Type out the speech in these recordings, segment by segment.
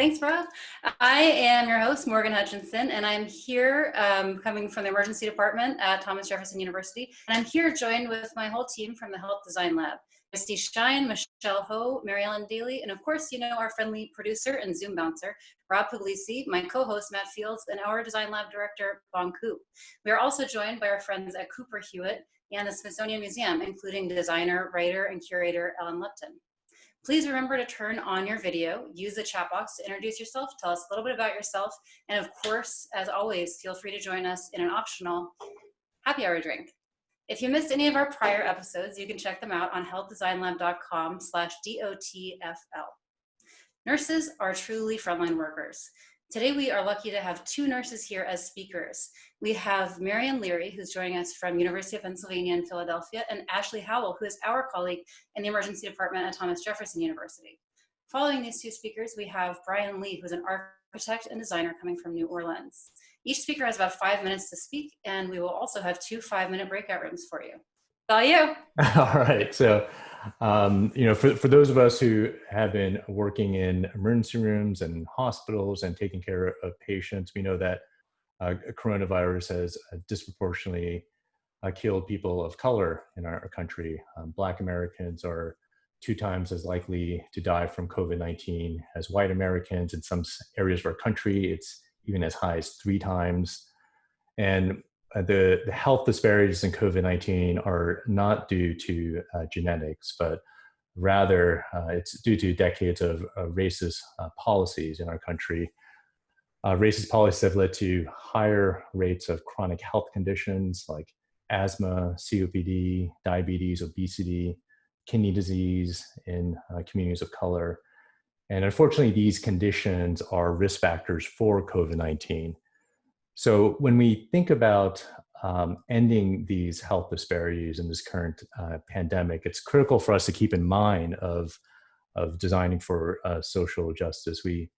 Thanks, Rob. I am your host, Morgan Hutchinson, and I'm here um, coming from the emergency department at Thomas Jefferson University. And I'm here joined with my whole team from the Health Design Lab. Misty Shine, Michelle Ho, Mary Ellen Daly, and of course, you know our friendly producer and Zoom bouncer, Rob Puglisi, my co-host Matt Fields, and our Design Lab director, Bon Ku. We are also joined by our friends at Cooper Hewitt and the Smithsonian Museum, including designer, writer, and curator Ellen Lupton. Please remember to turn on your video, use the chat box to introduce yourself, tell us a little bit about yourself, and of course, as always, feel free to join us in an optional happy hour drink. If you missed any of our prior episodes, you can check them out on healthdesignlab.com slash DOTFL. Nurses are truly frontline workers. Today we are lucky to have two nurses here as speakers. We have Marian Leary, who's joining us from University of Pennsylvania in Philadelphia, and Ashley Howell, who is our colleague in the emergency department at Thomas Jefferson University. Following these two speakers, we have Brian Lee, who's an architect and designer coming from New Orleans. Each speaker has about five minutes to speak, and we will also have two five-minute breakout rooms for you. All you. All right. So um, you know, for, for those of us who have been working in emergency rooms and hospitals and taking care of patients, we know that uh, coronavirus has uh, disproportionately uh, killed people of color in our country. Um, Black Americans are two times as likely to die from COVID-19 as white Americans. In some areas of our country, it's even as high as three times. And the, the health disparities in COVID-19 are not due to uh, genetics, but rather uh, it's due to decades of racist uh, policies in our country. Uh, racist policies have led to higher rates of chronic health conditions like asthma, COPD, diabetes, obesity, kidney disease in uh, communities of color. And unfortunately, these conditions are risk factors for COVID-19. So when we think about um, ending these health disparities in this current uh, pandemic, it's critical for us to keep in mind of, of designing for uh, social justice. We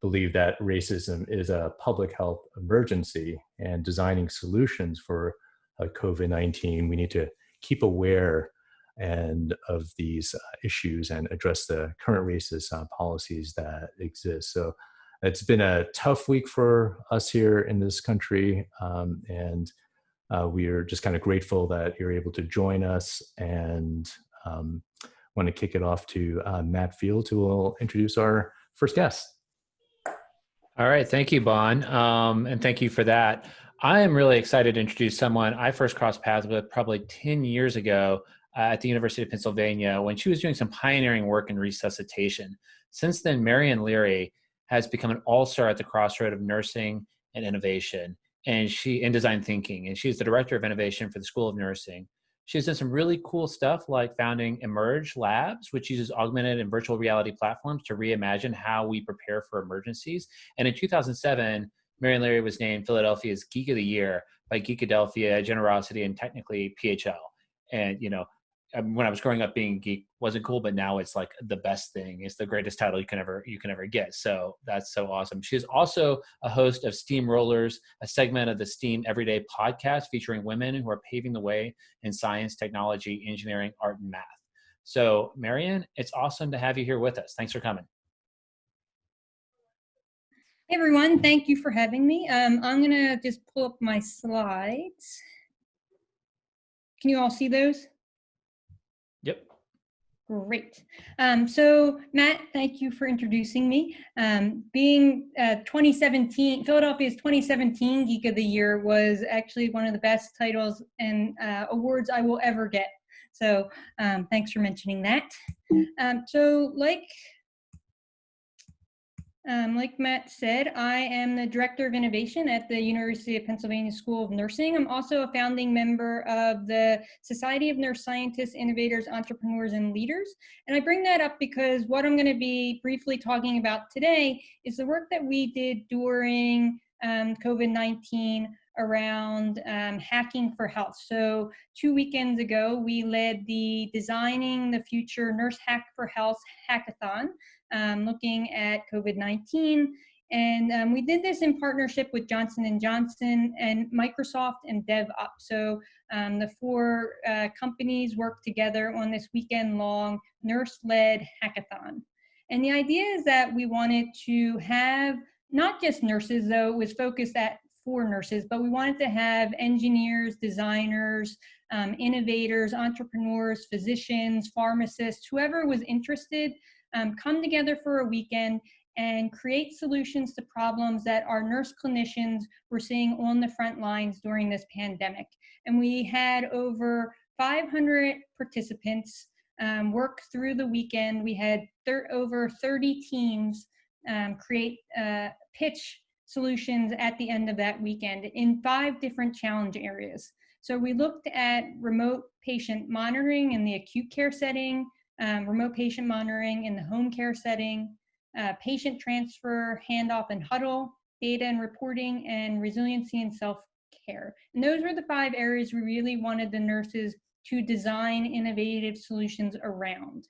believe that racism is a public health emergency and designing solutions for uh, COVID-19, we need to keep aware and of these uh, issues and address the current racist uh, policies that exist. So it's been a tough week for us here in this country, um, and uh, we are just kind of grateful that you're able to join us and um, want to kick it off to uh, Matt Field, who will introduce our first guest. All right, thank you, Bon, um, and thank you for that. I am really excited to introduce someone I first crossed paths with probably 10 years ago uh, at the University of Pennsylvania when she was doing some pioneering work in resuscitation. Since then, Marian Leary has become an all-star at the crossroad of nursing and innovation and she in design thinking and she's the director of innovation for the school of nursing. She's done some really cool stuff like founding emerge labs which uses augmented and virtual reality platforms to reimagine how we prepare for emergencies. And in 2007 Marian Leary was named philadelphia's geek of the year by geekadelphia Generocity and technically phl and you know when I was growing up, being geek wasn't cool, but now it's like the best thing. It's the greatest title you can ever you can ever get. So that's so awesome. She's also a host of Steam Rollers, a segment of the Steam Everyday podcast featuring women who are paving the way in science, technology, engineering, art, and math. So, Marian, it's awesome to have you here with us. Thanks for coming. Hey everyone, thank you for having me. Um, I'm gonna just pull up my slides. Can you all see those? Great. Um, so Matt, thank you for introducing me. Um, being uh, 2017, Philadelphia's 2017 Geek of the Year was actually one of the best titles and uh, awards I will ever get. So um, thanks for mentioning that. Um, so like um, like Matt said, I am the Director of Innovation at the University of Pennsylvania School of Nursing. I'm also a founding member of the Society of Nurse Scientists, Innovators, Entrepreneurs, and Leaders. And I bring that up because what I'm going to be briefly talking about today is the work that we did during um, COVID-19 around um, hacking for health. So two weekends ago, we led the Designing the Future Nurse Hack for Health hackathon um, looking at COVID-19. And um, we did this in partnership with Johnson & Johnson and Microsoft and DevUp. So um, the four uh, companies worked together on this weekend-long nurse-led hackathon. And the idea is that we wanted to have not just nurses, though it was focused at for nurses, but we wanted to have engineers, designers, um, innovators, entrepreneurs, physicians, pharmacists, whoever was interested, um, come together for a weekend and create solutions to problems that our nurse clinicians were seeing on the front lines during this pandemic. And we had over 500 participants um, work through the weekend. We had over 30 teams um, create uh, pitch solutions at the end of that weekend in five different challenge areas. So we looked at remote patient monitoring in the acute care setting, um, remote patient monitoring in the home care setting, uh, patient transfer, handoff and huddle, data and reporting, and resiliency and self-care. And those were the five areas we really wanted the nurses to design innovative solutions around.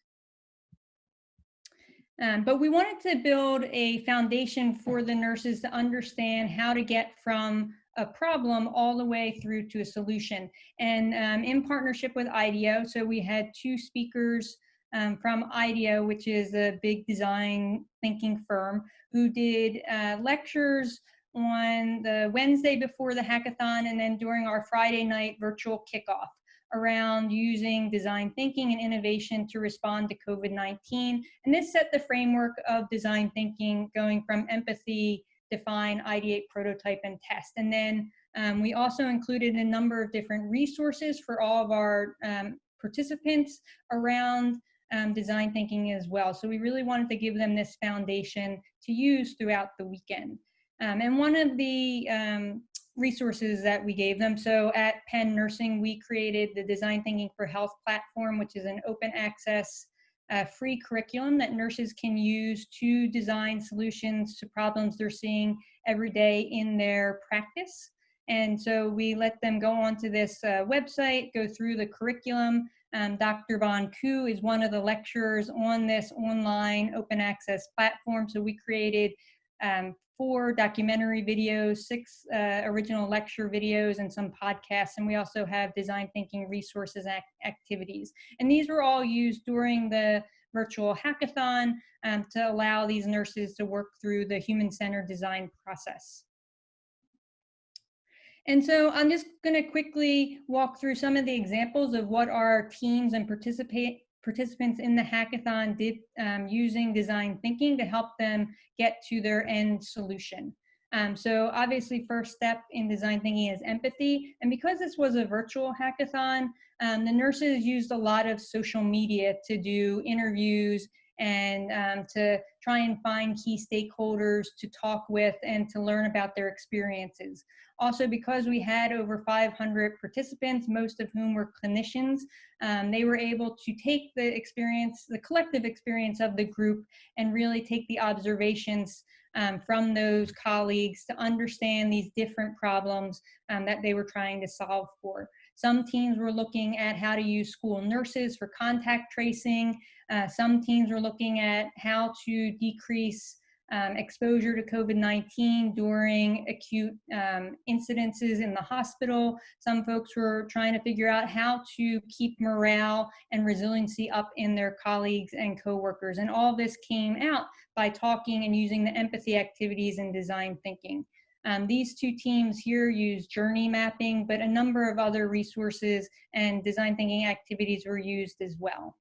Um, but we wanted to build a foundation for the nurses to understand how to get from a problem all the way through to a solution. And um, in partnership with IDEO, so we had two speakers um, from IDEO, which is a big design thinking firm, who did uh, lectures on the Wednesday before the hackathon and then during our Friday night virtual kickoff around using design thinking and innovation to respond to COVID-19. And this set the framework of design thinking going from empathy, define, ideate, prototype, and test. And then um, we also included a number of different resources for all of our um, participants around um, design thinking as well. So we really wanted to give them this foundation to use throughout the weekend. Um, and one of the um, resources that we gave them. So at Penn Nursing, we created the Design Thinking for Health platform, which is an open access uh, free curriculum that nurses can use to design solutions to problems they're seeing every day in their practice. And so we let them go onto this uh, website, go through the curriculum. Um, Dr. Bon Ku is one of the lecturers on this online open access platform. So we created um, four documentary videos, six uh, original lecture videos, and some podcasts. And we also have design thinking resources act activities. And these were all used during the virtual hackathon um, to allow these nurses to work through the human-centered design process. And so I'm just going to quickly walk through some of the examples of what our teams and participate participants in the hackathon did um, using design thinking to help them get to their end solution. Um, so obviously first step in design thinking is empathy. And because this was a virtual hackathon, um, the nurses used a lot of social media to do interviews and um, to try and find key stakeholders to talk with and to learn about their experiences. Also, because we had over 500 participants, most of whom were clinicians, um, they were able to take the experience, the collective experience of the group and really take the observations um, from those colleagues to understand these different problems um, that they were trying to solve for. Some teams were looking at how to use school nurses for contact tracing. Uh, some teams were looking at how to decrease um, exposure to COVID-19 during acute um, incidences in the hospital. Some folks were trying to figure out how to keep morale and resiliency up in their colleagues and coworkers. And all this came out by talking and using the empathy activities and design thinking. Um, these two teams here use journey mapping, but a number of other resources and design thinking activities were used as well.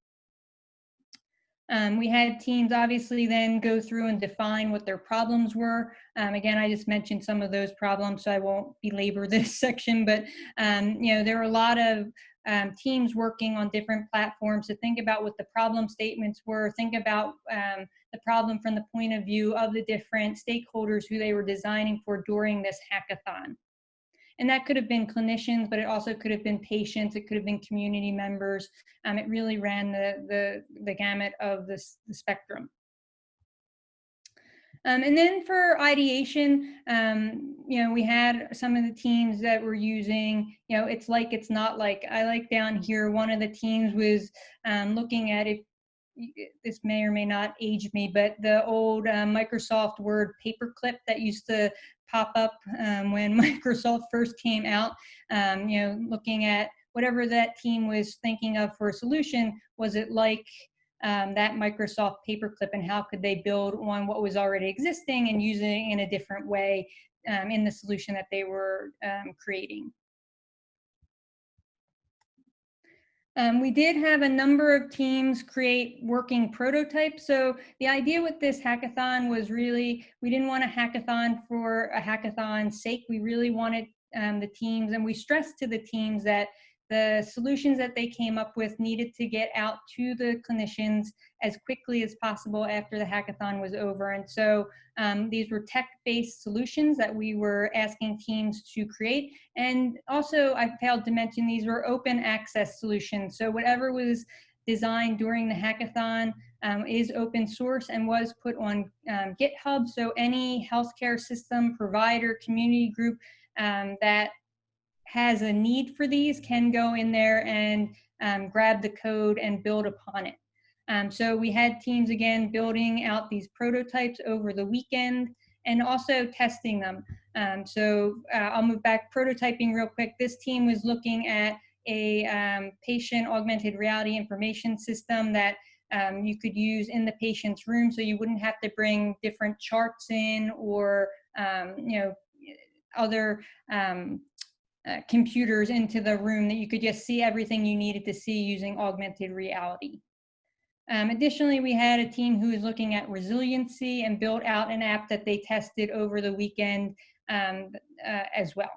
Um, we had teams obviously then go through and define what their problems were. Um, again, I just mentioned some of those problems, so I won't belabor this section, but um, you know, there are a lot of um, teams working on different platforms to think about what the problem statements were, think about um, the problem from the point of view of the different stakeholders who they were designing for during this hackathon. And that could have been clinicians, but it also could have been patients, it could have been community members. Um, it really ran the, the, the gamut of the spectrum. Um, and then for ideation, um, you know, we had some of the teams that were using, you know, it's like, it's not like, I like down here, one of the teams was um, looking at if this may or may not age me, but the old uh, Microsoft Word paperclip that used to pop up um, when Microsoft first came out, um, you know, looking at whatever that team was thinking of for a solution, was it like um, that Microsoft paperclip and how could they build on what was already existing and using it in a different way um, in the solution that they were um, creating. Um, we did have a number of teams create working prototypes. So the idea with this hackathon was really, we didn't want a hackathon for a hackathon's sake. We really wanted um, the teams, and we stressed to the teams that the solutions that they came up with needed to get out to the clinicians as quickly as possible after the hackathon was over. And so um, these were tech-based solutions that we were asking teams to create. And also, I failed to mention, these were open access solutions. So whatever was designed during the hackathon um, is open source and was put on um, GitHub. So any healthcare system, provider, community group um, that has a need for these can go in there and um, grab the code and build upon it. Um, so we had teams again building out these prototypes over the weekend and also testing them. Um, so uh, I'll move back prototyping real quick. This team was looking at a um, patient augmented reality information system that um, you could use in the patient's room so you wouldn't have to bring different charts in or um, you know other uh, computers into the room that you could just see everything you needed to see using augmented reality. Um, additionally, we had a team who was looking at resiliency and built out an app that they tested over the weekend um, uh, as well.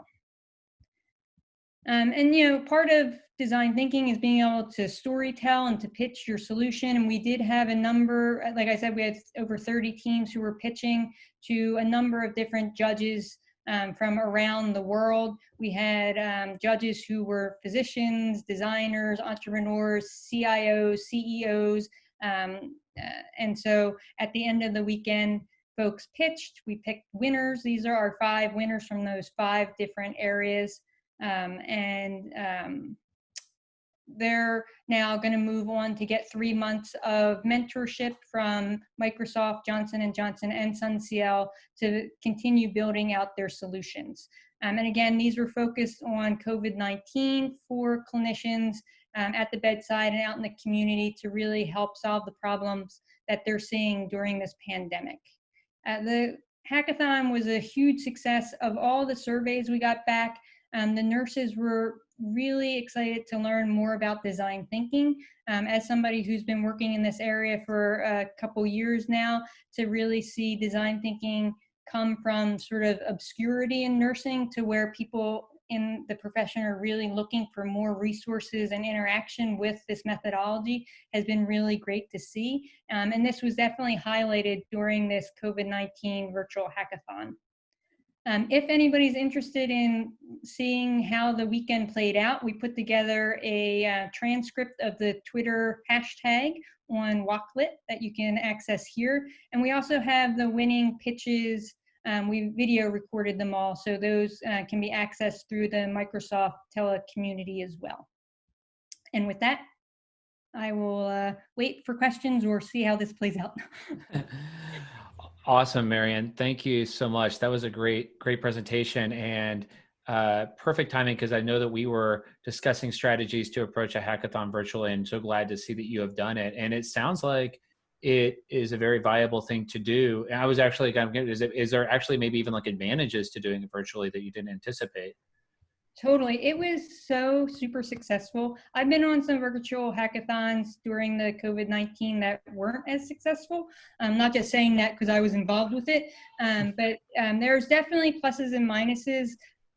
Um, and you know, part of design thinking is being able to story tell and to pitch your solution. And we did have a number, like I said, we had over 30 teams who were pitching to a number of different judges um, from around the world. We had um, judges who were physicians, designers, entrepreneurs, CIOs, CEOs. Um, uh, and so at the end of the weekend, folks pitched, we picked winners. These are our five winners from those five different areas. Um, and um, they're now going to move on to get three months of mentorship from Microsoft, Johnson & Johnson, and SONSIEL to continue building out their solutions. Um, and again, these were focused on COVID-19 for clinicians um, at the bedside and out in the community to really help solve the problems that they're seeing during this pandemic. Uh, the hackathon was a huge success of all the surveys we got back. Um, the nurses were really excited to learn more about design thinking. Um, as somebody who's been working in this area for a couple years now, to really see design thinking come from sort of obscurity in nursing to where people in the profession are really looking for more resources and interaction with this methodology has been really great to see. Um, and this was definitely highlighted during this COVID-19 virtual hackathon. Um, if anybody's interested in seeing how the weekend played out, we put together a uh, transcript of the Twitter hashtag on Wakelet that you can access here. And we also have the winning pitches. Um, we video recorded them all, so those uh, can be accessed through the Microsoft Tele community as well. And with that, I will uh, wait for questions or see how this plays out. Awesome, Marion. Thank you so much. That was a great, great presentation and uh, perfect timing because I know that we were discussing strategies to approach a hackathon virtually and so glad to see that you have done it. And it sounds like it is a very viable thing to do. And I was actually, is, it, is there actually maybe even like advantages to doing it virtually that you didn't anticipate? Totally. It was so super successful. I've been on some virtual hackathons during the COVID 19 that weren't as successful. I'm not just saying that because I was involved with it, um, but um, there's definitely pluses and minuses.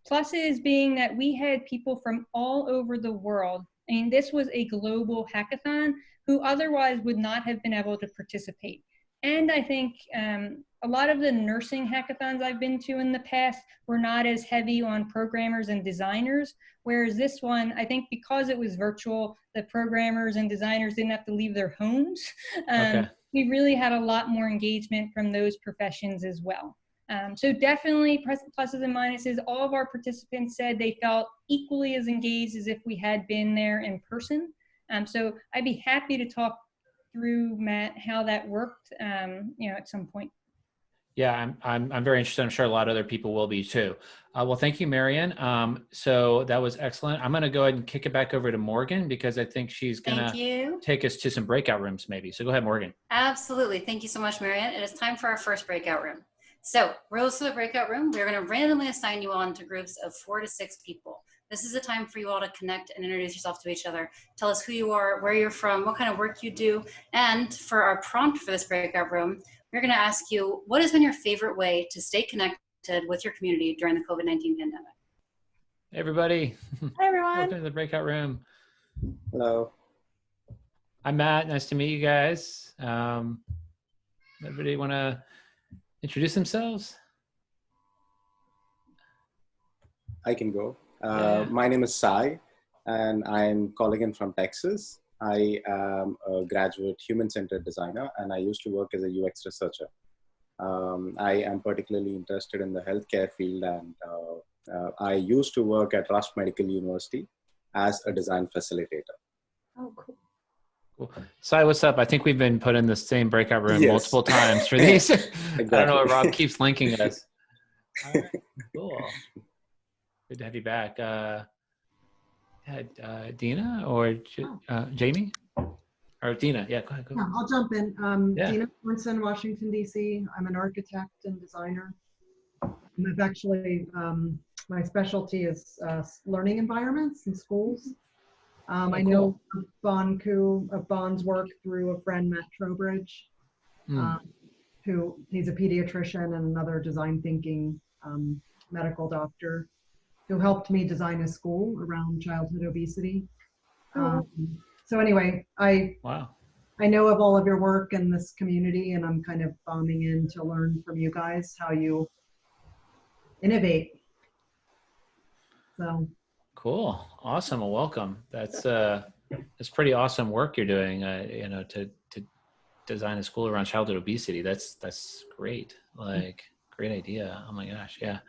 Pluses being that we had people from all over the world. I mean, this was a global hackathon who otherwise would not have been able to participate. And I think um, a lot of the nursing hackathons I've been to in the past were not as heavy on programmers and designers, whereas this one, I think because it was virtual, the programmers and designers didn't have to leave their homes. Um, okay. We really had a lot more engagement from those professions as well. Um, so definitely pluses and minuses. All of our participants said they felt equally as engaged as if we had been there in person. Um, so I'd be happy to talk through Matt how that worked, um, you know, at some point. Yeah, I'm, I'm, I'm very interested. I'm sure a lot of other people will be too. Uh, well, thank you, Marion. Um, so that was excellent. I'm going to go ahead and kick it back over to Morgan because I think she's going to take us to some breakout rooms maybe. So go ahead, Morgan. Absolutely. Thank you so much, Marianne. It is time for our first breakout room. So rules for the breakout room, we're going to randomly assign you on to groups of four to six people. This is a time for you all to connect and introduce yourself to each other. Tell us who you are, where you're from, what kind of work you do. And for our prompt for this breakout room, we're going to ask you, what has been your favorite way to stay connected with your community during the COVID-19 pandemic? Hey, everybody. Hi, everyone. Welcome to the breakout room. Hello. I'm Matt. Nice to meet you guys. Um, everybody want to introduce themselves? I can go. Uh, Yeah. My name is Sai, and I'm calling in from Texas. I am a graduate human centered designer, and I used to work as a UX researcher. Um, I am particularly interested in the healthcare field, and uh, uh, I used to work at Rush Medical University as a design facilitator. Oh, cool. Cool. Sai, what's up? I think we've been put in the same breakout room Yes. multiple times for these. I don't know what Exactly. Rob keeps linking us. All right, cool. Good to have you back. Uh, uh, Dina or J- uh, Jamie? Or Dina? Yeah, go ahead. Go Yeah. I'll jump in. Um, Yeah. Dina Sorensen, Washington DC. I'm an architect and designer. And I've actually, um, my specialty is uh, learning environments in schools. Um, Oh, I know of Bon Ku, of Bon's work through a friend, Matt Trowbridge, Hmm. um, who he's a pediatrician and another design thinking um, medical doctor who helped me design a school around childhood obesity. Oh. Um, so anyway, I Wow. I know of all of your work in this community, and I'm kind of bombing in to learn from you guys how you innovate. So, Cool. Awesome. Well, welcome. That's uh, that's pretty awesome work you're doing. Uh, you know, to to design a school around childhood obesity. That's that's great. Like, great idea. Oh my gosh. Yeah.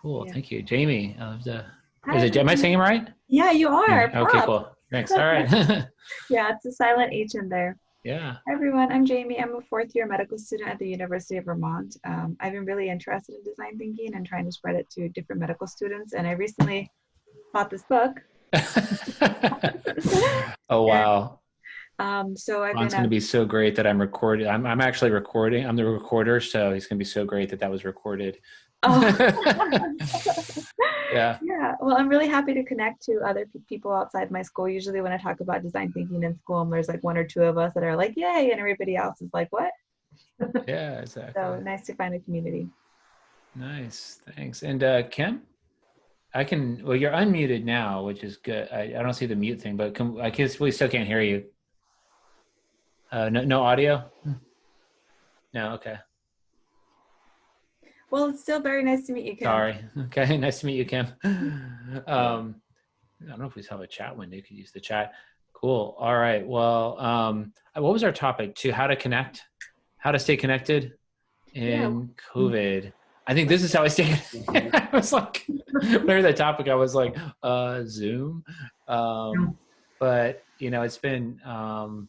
Cool. Yeah. Thank you, Jamie. I love the. Hi, Is it? Am I saying it right? Yeah, you are. Yeah, Okay. Cool. Thanks. All right. Yeah, it's a silent H in there. yeah. Hi, everyone. I'm Jamie. I'm a fourth year medical student at the University of Vermont. Um, I've been really interested in design thinking and trying to spread it to different medical students. And I recently bought this book. oh wow. Um, so I've Ron's going to be so great that I'm recording. I'm, I'm actually recording. I'm the recorder, so he's going to be so great that that was recorded. Oh. Yeah. Yeah, well, I'm really happy to connect to other pe- people outside my school. Usually, when I talk about design thinking in school, there's like one or two of us that are like, "Yay!" and everybody else is like, "What?" Yeah. Exactly. So nice to find a community. Nice. Thanks. And uh, Kim, I can. Well, you're unmuted now, which is good. I, I don't see the mute thing, but can, I guess we still can't hear you. Uh, no, no audio. No. Okay. Well, it's still very nice to meet you, Kim. Sorry. Okay. Nice to meet you, Kim. Um, I don't know if we have a chat window. You could use the chat. Cool. All right. Well, um, what was our topic? To how to connect, how to stay connected in COVID. I think this is how I stay. I was like, whatever that topic, I was like, uh, Zoom. Um, but you know, it's been um,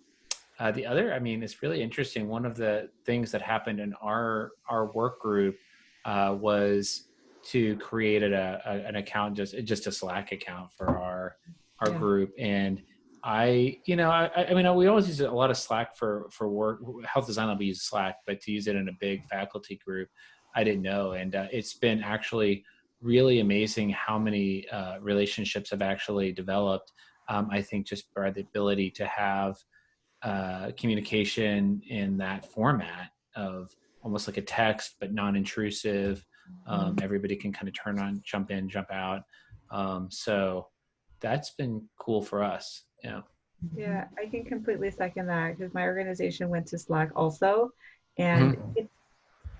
uh, the other. I mean, it's really interesting. One of the things that happened in our our work group uh, was to create a, a, an account just just a slack account for our our Yeah. group. And i you know I, I mean we always use a lot of slack for for work. Health design will be using slack but to use it in a big faculty group i didn't know. And uh, it's been actually really amazing how many uh, relationships have actually developed. Um, i think just by the ability to have uh, communication in that format of almost like a text but non-intrusive um, everybody can kind of turn on jump in jump out um, so that's been cool for us yeah Yeah, I can completely second that because my organization went to Slack also, and Mm-hmm. it's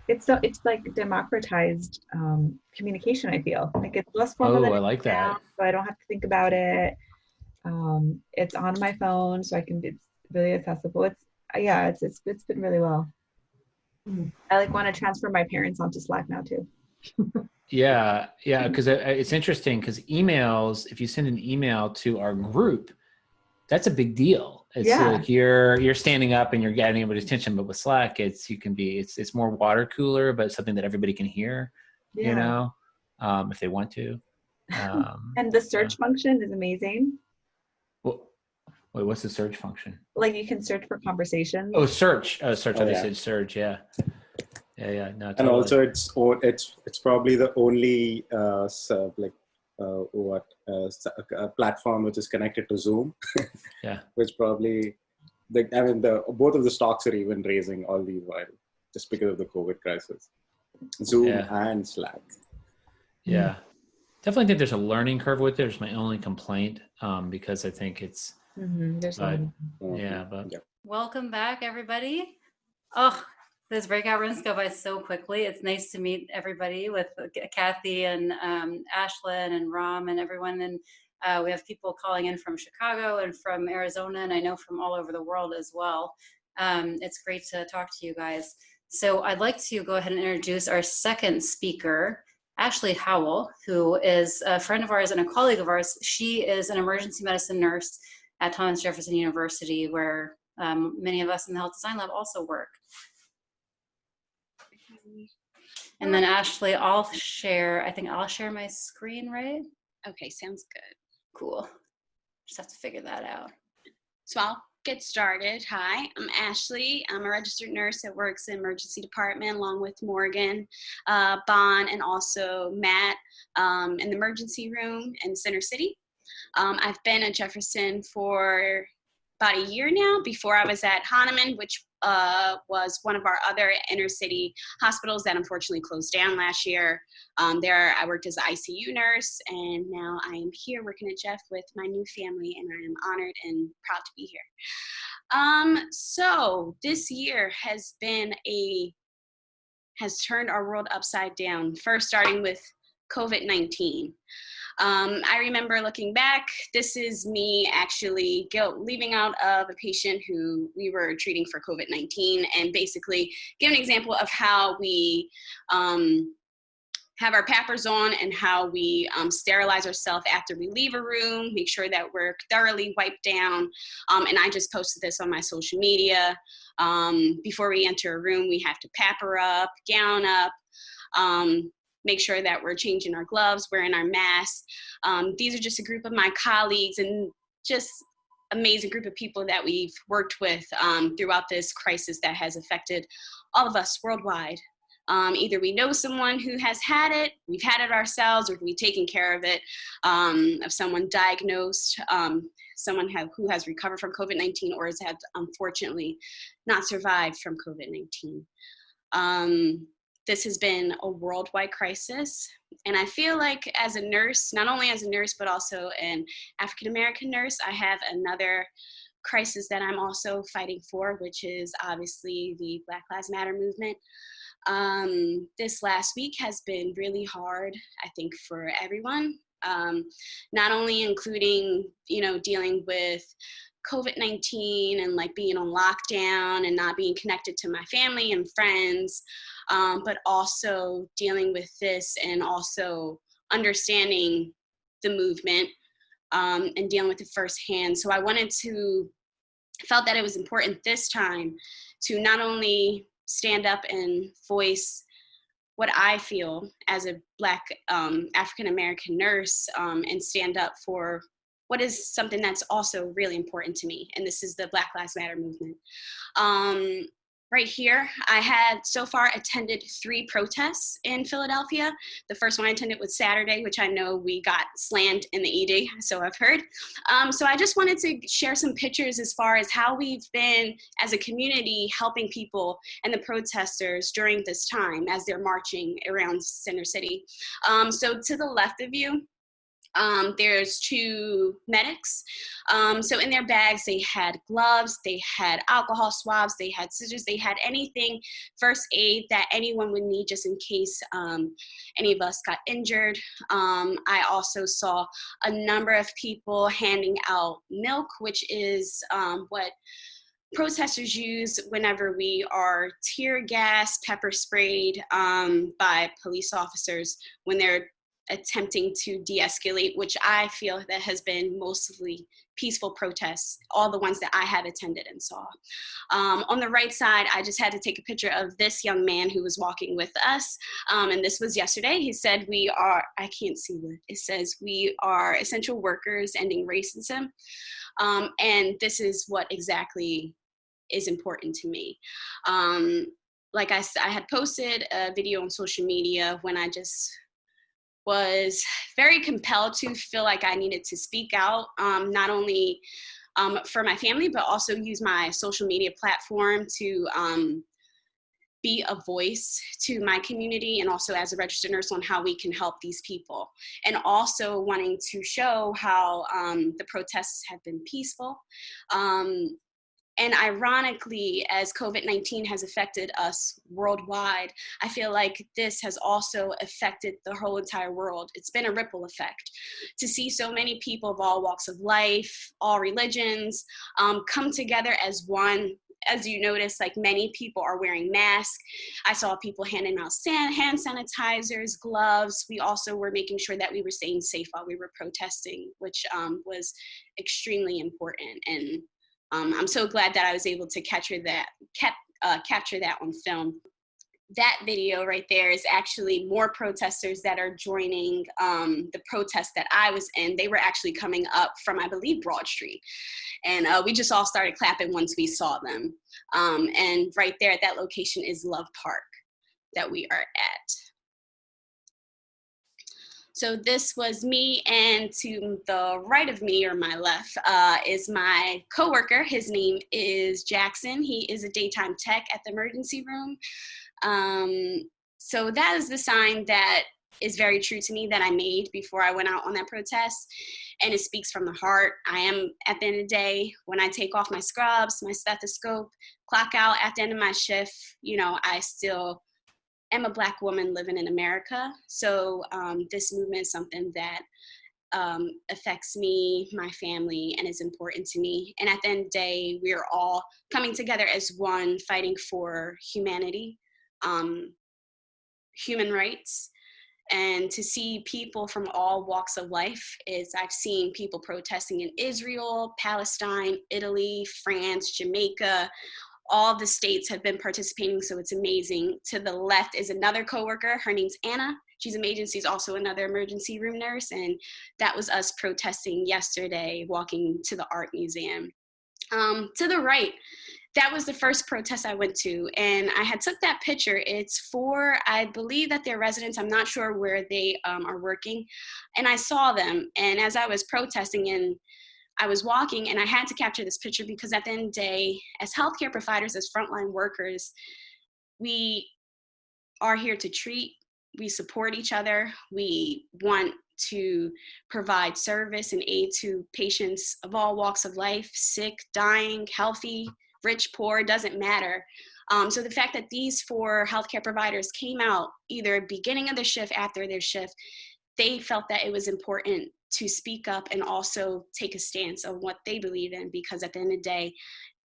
it's so it's like democratized um, communication. I feel like it's less formal oh i like that sounds, so I don't have to think about it. Um, it's on my phone, so I can. It's really accessible. It's yeah, it's it's it's been really well. I like want to transfer my parents onto Slack now too. Yeah, yeah, because it's interesting because emails, if you send an email to our group, that's a big deal. It's Yeah. like you're you're standing up and you're getting everybody's attention. But with Slack, it's you can be it's it's more water cooler, but something that everybody can hear. Yeah. You know, um, if they want to. Um, And the search function is amazing. Well, wait, what's the search function? Like you can search for conversations. Oh, search. Oh, search. Oh, I yeah. said search. Yeah. Yeah, yeah. No, and also it's o- it's it's probably the only uh, s- uh, like uh, what uh, s- a platform which is connected to Zoom. Yeah. Which probably, the, I mean, the both of the stocks are even raising all the while just because of the COVID crisis. Zoom Yeah. and Slack. Yeah. Definitely think there's a learning curve with it. It's my only complaint um, because I think it's, Mhm, There's But- yeah, but Yeah. Welcome back, everybody. Oh, those breakout rooms go by so quickly. It's nice to meet everybody with Kathy and um, Ashlyn and Ram and everyone. And uh, we have people calling in from Chicago and from Arizona, and I know from all over the world as well. Um, it's great to talk to you guys. So I'd like to go ahead and introduce our second speaker, Ashley Howell, who is a friend of ours and a colleague of ours. She is an emergency medicine nurse at Thomas Jefferson University, where um, many of us in the Health Design Lab also work. And then Ashley, I'll share, I think I'll share my screen, right? Okay, sounds good. Cool. Just have to figure that out. So I'll get started. Hi, I'm Ashley. I'm a registered nurse that works in emergency department along with Morgan, uh, Bon, and also Matt um, in the emergency room in Center City. Um, I've been at Jefferson for about a year now. Before I was at Hahnemann, which uh, was one of our other inner city hospitals that unfortunately closed down last year. Um, there, I worked as an ICU nurse, and now I am here working at Jeff with my new family, and I am honored and proud to be here. Um, so this year has been a has turned our world upside down. First, starting with COVID nineteen. Um, I remember looking back, this is me actually guilt, leaving out of a patient who we were treating for COVID 19 and basically give an example of how we um, have our PAPRs on and how we um, sterilize ourselves after we leave a room, make sure that we're thoroughly wiped down. Um, and I just posted this on my social media. Um, before we enter a room, we have to PAPR up, gown up. Make sure that we're changing our gloves, wearing our masks. Um, these are just a group of my colleagues and just amazing group of people that we've worked with um, throughout this crisis that has affected all of us worldwide. Um, either we know someone who has had it, we've had it ourselves, or we've taken care of it, um, of someone diagnosed, um, someone have, who has recovered from COVID-19 or has had, unfortunately, not survived from COVID-19. This has been a worldwide crisis. And I feel like as a nurse, not only as a nurse, but also an African American nurse, I have another crisis that I'm also fighting for, which is obviously the Black Lives Matter movement. Um, this last week has been really hard, I think, for everyone. Um, not only including, you know, dealing with COVID-19 and like being on lockdown and not being connected to my family and friends, um, but also dealing with this and also understanding the movement um, and dealing with it firsthand. So I wanted to, felt that it was important this time to not only stand up and voice what I feel as a Black um, African American nurse um, and stand up for what is something that's also really important to me, and this is the Black Lives Matter movement. Um, right here, I had so far attended three protests in Philadelphia. The first one I attended was Saturday, which I know we got slammed in the ED, so I've heard. Um, so I just wanted to share some pictures as far as how we've been, as a community, helping people and the protesters during this time as they're marching around Center City. Um, so to the left of you, um, there's two medics. Um, so in their bags, they had gloves, they had alcohol swabs, they had scissors, they had anything, first aid that anyone would need just in case um, any of us got injured. Um, I also saw a number of people handing out milk, which is um, what protesters use whenever we are tear gas, pepper sprayed um, by police officers when they're attempting to de-escalate, which I feel that has been mostly peaceful protests, all the ones that I have attended and saw. Um, on the right side, I just had to take a picture of this young man who was walking with us. Um, and this was yesterday. He said, we are, I can't see what it says, we are essential workers ending racism. Um, and this is what exactly is important to me. Um, like I, I had posted a video on social media when I just was very compelled to feel like I needed to speak out, um, not only um, for my family, but also use my social media platform to um, be a voice to my community and also as a registered nurse on how we can help these people. And also wanting to show how um, the protests have been peaceful. And ironically, as COVID-19 has affected us worldwide, I feel like this has also affected the whole entire world. It's been a ripple effect. To see so many people of all walks of life, all religions, um, come together as one as you notice, like many people are wearing masks. I saw people handing out hand sanitizers, gloves. We also were making sure that we were staying safe while we were protesting, which um, was extremely important. And um, I'm so glad that I was able to capture that, uh, capture that on film. That video right there is actually more protesters that are joining um, the protest that I was in. They were actually coming up from, I believe, Broad Street. And uh, we just all started clapping once we saw them. Um, and right there at that location is Love Park that we are at. So this was me and to the right of me or my left uh, is my coworker. His name is Jackson. He is a daytime tech at the emergency room. Um, so that is the sign that is very true to me that I made before I went out on that protest. And it speaks from the heart. I am, at the end of the day, when I take off my scrubs, my stethoscope, clock out at the end of my shift, you know, I still am a black woman living in America. So um, this movement is something that um, affects me, my family, and is important to me. And at the end of the day, we are all coming together as one, fighting for humanity, um, human rights. And to see people from all walks of life is I've seen people protesting in Israel, Palestine, Italy, France, Jamaica, all the states have been participating, so it's amazing. To the left is another coworker. Her name's Anna. She's a She's also another emergency room nurse, and that was us protesting yesterday, walking to the art museum. Um, to the right, that was the first protest I went to, and I had took that picture. It's for, I believe that they're residents. I'm not sure where they um, are working, and I saw them. And as I was protesting, and I was walking and I had to capture this picture because at the end of the day, as healthcare providers, as frontline workers, we are here to treat, we support each other, we want to provide service and aid to patients of all walks of life, sick, dying, healthy, rich, poor, doesn't matter. Um, so the fact that these four healthcare providers came out either beginning of the shift, after their shift, they felt that it was important to speak up and also take a stance of what they believe in because at the end of the day,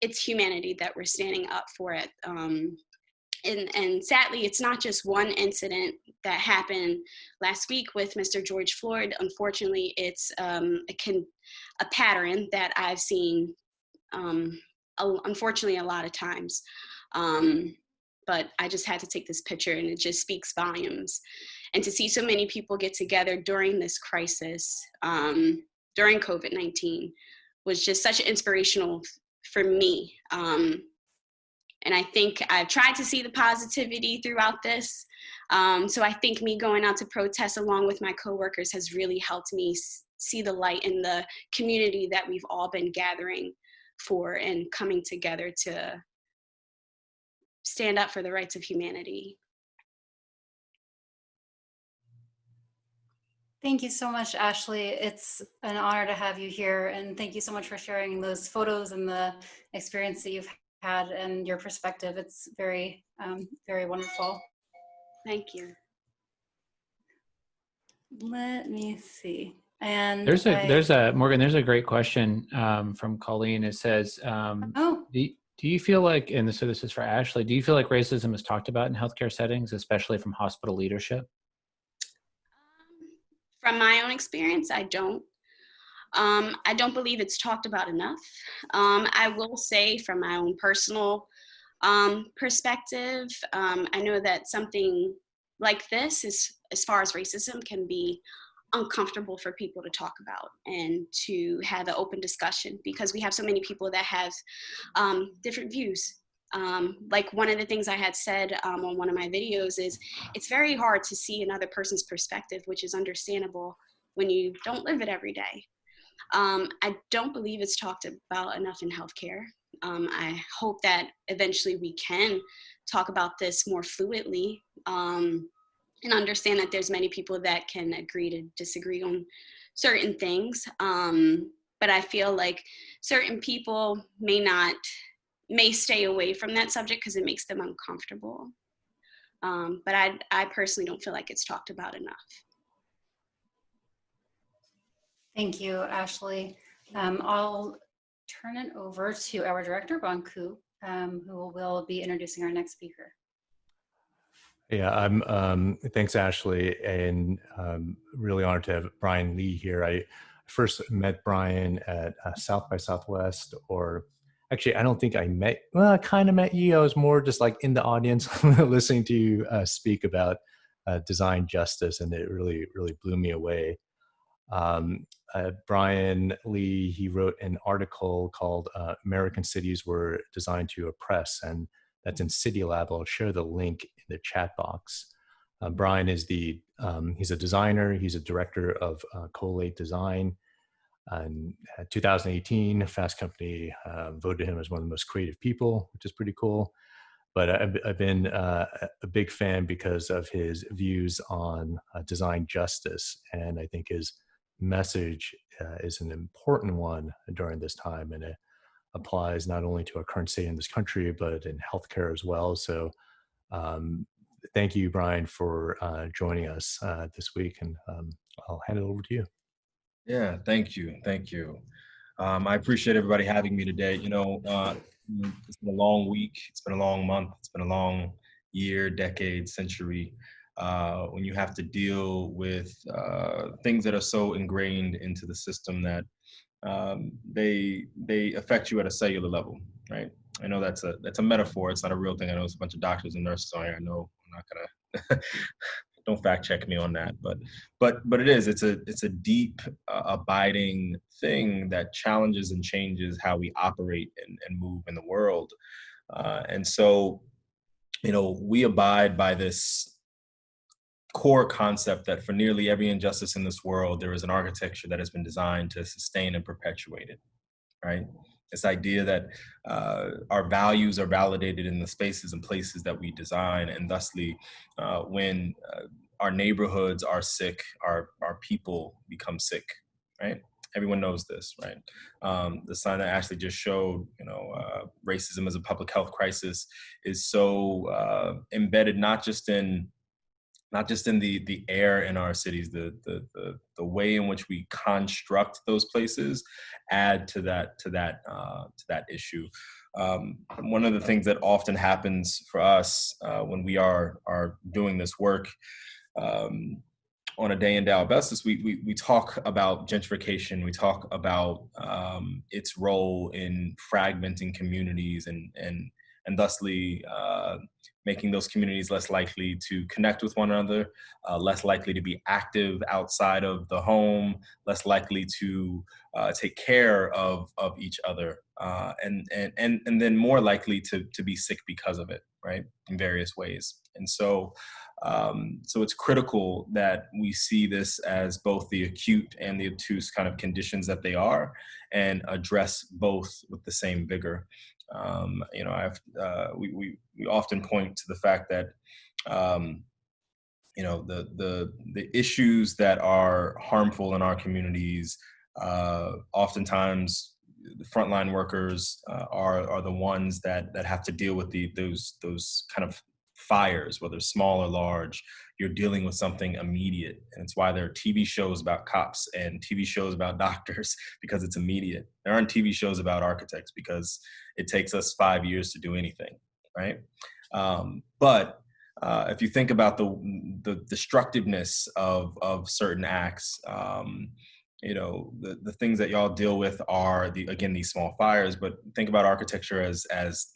it's humanity that we're standing up for it. Um, and, and sadly, it's not just one incident that happened last week with Mr. George Floyd. Unfortunately, it's um, a, a pattern that I've seen, um, a, unfortunately, a lot of times. Um, but I just had to take this picture and it just speaks volumes and to see so many people get together during this crisis, um, during COVID-19, was just such inspirational for me. Um, and I think I've tried to see the positivity throughout this. Um, so I think me going out to protest along with my coworkers has really helped me see the light in the community that we've all been gathering for and coming together to stand up for the rights of humanity. Thank you so much, Ashley. It's an honor to have you here. And thank you so much for sharing those photos and the experience that you've had and your perspective. It's very, um, very wonderful. Thank you. Let me see. And there's a I, there's a Morgan. There's a great question um, from Colleen. It says, um, oh, do, do you feel like, and so this is for Ashley, do you feel like racism is talked about in healthcare settings, especially from hospital leadership? From my own experience, I don't. Um, I don't believe it's talked about enough. Um, I will say from my own personal um, perspective, um, I know that something like this is, as far as racism can be uncomfortable for people to talk about and to have an open discussion because we have so many people that have um, different views. Um, like one of the things I had said um, on one of my videos is it's very hard to see another person's perspective, which is understandable when you don't live it every day. Um, I don't believe it's talked about enough in healthcare. Um, I hope that eventually we can talk about this more fluidly um, and understand that there's many people that can agree to disagree on certain things. Um, but I feel like certain people may not, may stay away from that subject because it makes them uncomfortable. Um, but I, I personally don't feel like it's talked about enough. Thank you, Ashley. Um, I'll turn it over to our director, Bon Ku, um, who will be introducing our next speaker. Yeah, I'm. Um, thanks, Ashley, and um, really honored to have Brian Lee here. I first met Brian at uh, South by Southwest, or actually, I don't think I met. Well, I kind of met you. I was more just like in the audience, listening to you uh, speak about uh, design justice, and it really, really blew me away. Um, uh, Brian Lee, he wrote an article called uh, "American Cities Were Designed to Oppress," and that's in City Lab. I'll share the link in the chat box. Uh, Brian is the, um, he's a designer, he's a director of uh, Colloqate Design. In 2018, Fast Company uh, voted him as one of the most creative people, which is pretty cool. But I've, I've been uh, a big fan because of his views on uh, design justice. And I think his message uh, is an important one during this time. And it, applies not only to our current state in this country, but in healthcare as well. So um, thank you, Brian, for uh, joining us uh, this week. And um, I'll hand it over to you. Yeah, thank you. Thank you. Um, I appreciate everybody having me today. You know, uh, it's been a long week. It's been a long month. It's been a long year, decade, century. Uh, when you have to deal with uh, things that are so ingrained into the system that um, they they affect you at a cellular level, right? I know that's a that's a metaphor. It's not a real thing. I know it's a bunch of doctors and nurses on here. I know I'm not gonna don't fact check me on that, but but but it is. It's a it's a deep, uh, abiding thing that challenges and changes how we operate and, and move in the world. Uh, and so, you know, we abide by this core concept that for nearly every injustice in this world, there is an architecture that has been designed to sustain and perpetuate it, right? This idea that uh, our values are validated in the spaces and places that we design, and thusly, uh, when uh, our neighborhoods are sick, our, our people become sick, right? Everyone knows this, right? Um, the sign that Ashley just showed, you know, uh, racism as a public health crisis is so uh, embedded not just in not just in the the air in our cities, the, the the the, way in which we construct those places add to that to that uh, to that issue. Um, one of the things that often happens for us uh, when we are are doing this work um, on a day in out basis, we, we we talk about gentrification. We talk about um, its role in fragmenting communities and and and thusly uh, making those communities less likely to connect with one another, uh, less likely to be active outside of the home, less likely to uh, take care of, of each other, uh, and, and, and, and then more likely to, to be sick because of it, right, in various ways. And so, um, so it's critical that we see this as both the acute and the obtuse kind of conditions that they are and address both with the same vigor. Um, you know, I've uh, we, we we often point to the fact that um, you know the the the issues that are harmful in our communities uh, oftentimes the frontline workers uh, are are the ones that that have to deal with the those those kind of fires, whether small or large, you're dealing with something immediate. And it's why there are TV shows about cops and TV shows about doctors because it's immediate. There aren't TV shows about architects because it takes us five years to do anything, right? Um, but uh, if you think about the the destructiveness of of certain acts, um, you know the the things that y'all deal with are the again these small fires. But think about architecture as as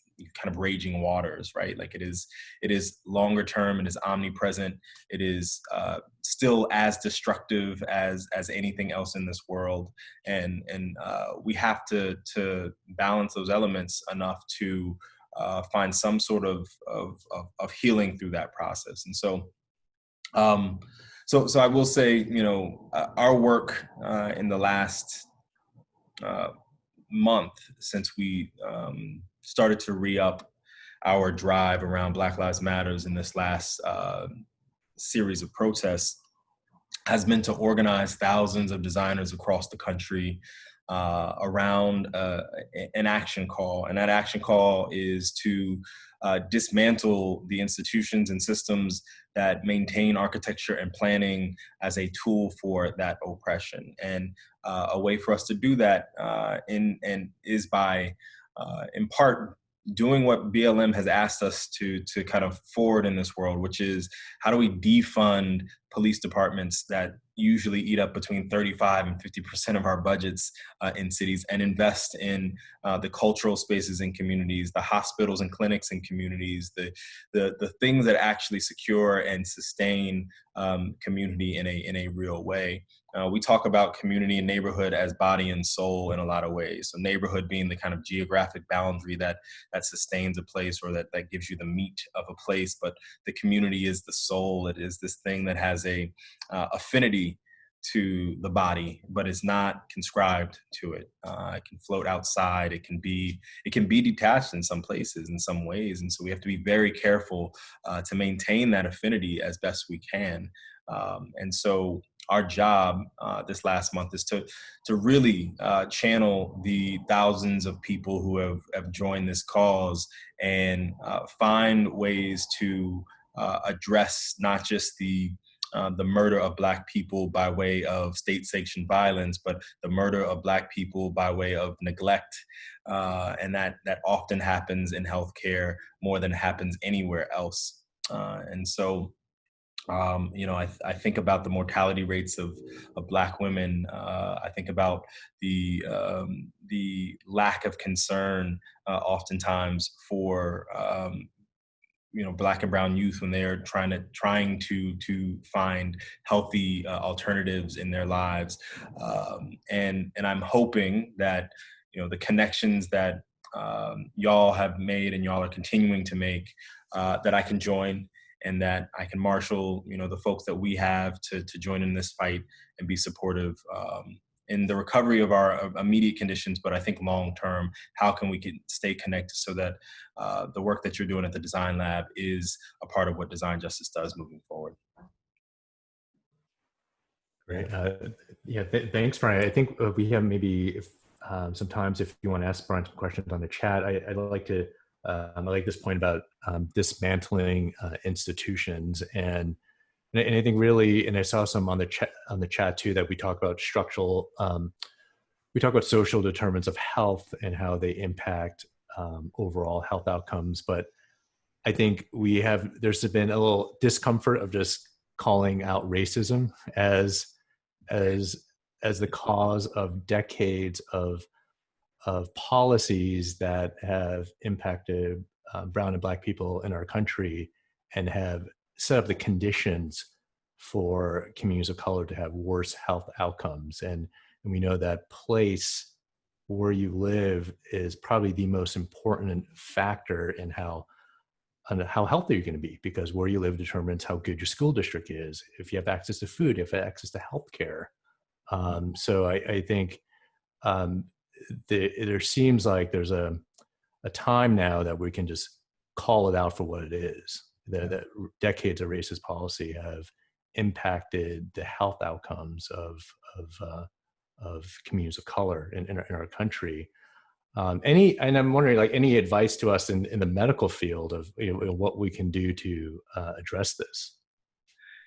kind of raging waters, right? Like it is it is longer term, it is omnipresent, it is uh, still as destructive as as anything else in this world, and and uh, we have to to balance those elements enough to uh, find some sort of, of, of, of, healing through that process. And so, um, so, so I will say, you know, uh, our work uh, in the last uh, month since we um, started to re-up our drive around Black Lives Matters in this last uh, series of protests has been to organize thousands of designers across the country uh, around uh, an action call. And that action call is to uh, dismantle the institutions and systems that maintain architecture and planning as a tool for that oppression. And uh, a way for us to do that uh, in, and is by, uh, in part, doing what BLM has asked us to to kind of forward in this world, which is how do we defund police departments that usually eat up between 35 and 50% of our budgets uh, in cities and invest in uh, the cultural spaces in communities, the hospitals and clinics in communities, the, the, the things that actually secure and sustain um, community in a, in a real way. Uh, we talk about community and neighborhood as body and soul in a lot of ways. So neighborhood being the kind of geographic boundary that that sustains a place or that that gives you the meat of a place, but the community is the soul. It is this thing that has a uh, affinity to the body, but it's not conscribed to it. Uh, it can float outside. It can be it can be detached in some places, in some ways, and so we have to be very careful uh, to maintain that affinity as best we can. Um, and so our job uh, this last month is to to really uh, channel the thousands of people who have, have joined this cause and uh, find ways to uh, address not just the uh, the murder of black people by way of state-sanctioned violence, but the murder of black people by way of neglect, uh, and that that often happens in healthcare more than happens anywhere else. Uh, and so, um, you know, I, I, think about the mortality rates of, of black women. Uh, I think about the um, the lack of concern, uh, oftentimes for um, you know black and brown youth when they're trying to trying to to find healthy uh, alternatives in their lives. Um, and and i'm hoping that you know the connections that um, y'all have made and y'all are continuing to make uh, that i can join and that i can marshal you know the folks that we have to to join in this fight and be supportive um, in the recovery of our immediate conditions, but I think long term, how can we stay connected so that uh, the work that you're doing at the Design Lab is a part of what Design Justice does moving forward. Great. Uh, yeah, th thanks, Brian. I think uh, we have maybe if, um, sometimes if you want to ask Brian some questions on the chat, I, would like to, um, I like this point about um, dismantling uh, institutions and and I think really, and I saw some on the chat on the chat too that we talk about structural. Um, we talk about social determinants of health and how they impact um, overall health outcomes. But I think we have there's been a little discomfort of just calling out racism as as as the cause of decades of of policies that have impacted uh, brown and black people in our country and have set up the conditions for communities of color to have worse health outcomes. And, and we know that place where you live is probably the most important factor in how how healthy you're going to be because where you live determines how good your school district is. If you have access to food, if you have access to healthcare. Um, so I, I think um, the, there seems like there's a, a time now that we can just call it out for what it is that, that decades of racist policy have impacted the health outcomes of of uh, of communities of color in, in, our, in our country. Um, any and I'm wondering, like, any advice to us in, in the medical field of you know, what we can do to uh, address this?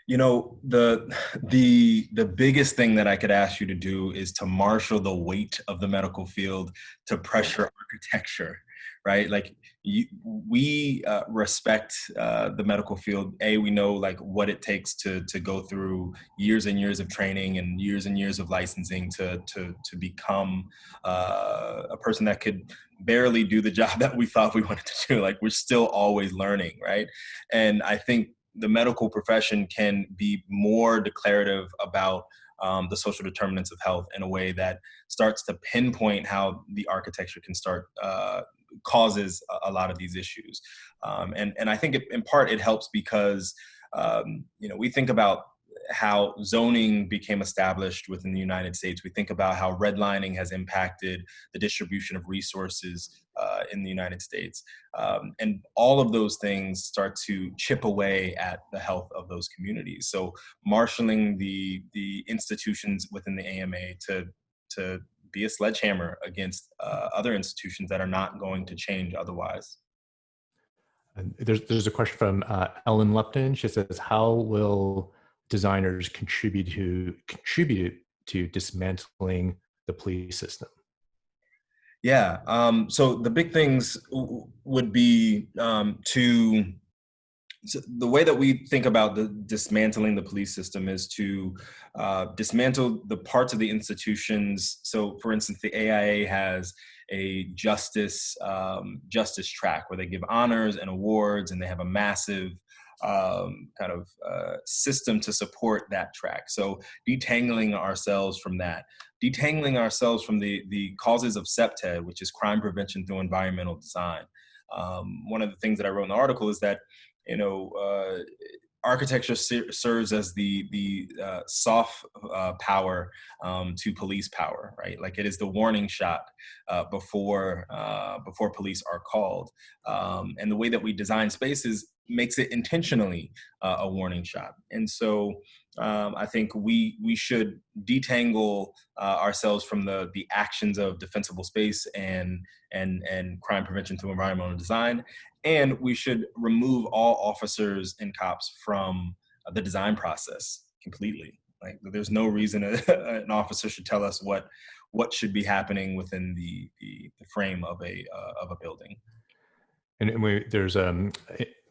You know, the the the biggest thing that I could ask you to do is to marshal the weight of the medical field to pressure architecture right? Like you, we uh, respect uh, the medical field. A, we know like what it takes to to go through years and years of training and years and years of licensing to to to become uh, a person that could barely do the job that we thought we wanted to do. Like we're still always learning, right? And I think the medical profession can be more declarative about um, the social determinants of health in a way that starts to pinpoint how the architecture can start uh, causes a, lot of these issues. Um, and, and I think it, in part it helps because, um, you know, we think about how zoning became established within the United States. We think about how redlining has impacted the distribution of resources uh, in the United States. Um, and all of those things start to chip away at the health of those communities. So marshaling the, the institutions within the AMA to, to be a sledgehammer against uh, other institutions that are not going to change otherwise. And there's, there's a question from uh, Ellen Lupton. She says, how will designers contribute to contribute to dismantling the police system? Yeah. Um, so the big things would be um, to so the way that we think about the dismantling the police system is to uh, dismantle the parts of the institutions. So, for instance, the AIA has a justice um, justice track where they give honors and awards, and they have a massive um, kind of uh, system to support that track. So detangling ourselves from that, detangling ourselves from the, the causes of CPTED, which is crime prevention through environmental design. Um, one of the things that I wrote in the article is that, you know, uh, architecture ser serves as the the uh, soft uh, power um, to police power, right? Like it is the warning shot uh, before uh, before police are called. Um, and the way that we design spaces makes it intentionally uh, a warning shot. And so um, I think we we should detangle uh, ourselves from the the actions of defensible space and and and crime prevention through environmental design, and we should remove all officers and cops from the design process completely. Like there's no reason a, an officer should tell us what what should be happening within the the, the frame of a uh, of a building. And we, there's um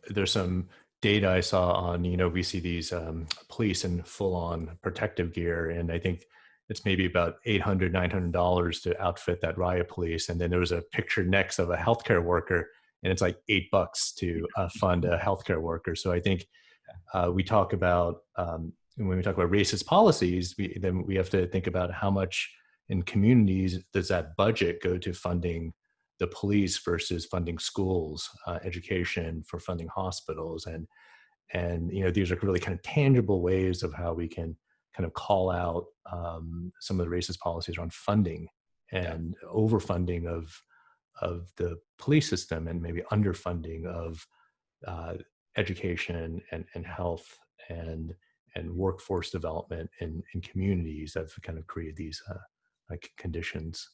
there's some data I saw on, you know, we see these um, police in full on protective gear. And I think it's maybe about 800, $900 to outfit that riot police. And then there was a picture next of a healthcare worker and it's like eight bucks to uh, fund a healthcare worker. So I think uh, we talk about, um, when we talk about racist policies, we, then we have to think about how much in communities does that budget go to funding the police versus funding schools, uh, education for funding hospitals. And, and, you know, these are really kind of tangible ways of how we can kind of call out um, some of the racist policies around funding and overfunding of, of the police system and maybe underfunding of uh, education and, and health and, and workforce development in, in communities that have kind of created these uh, like conditions.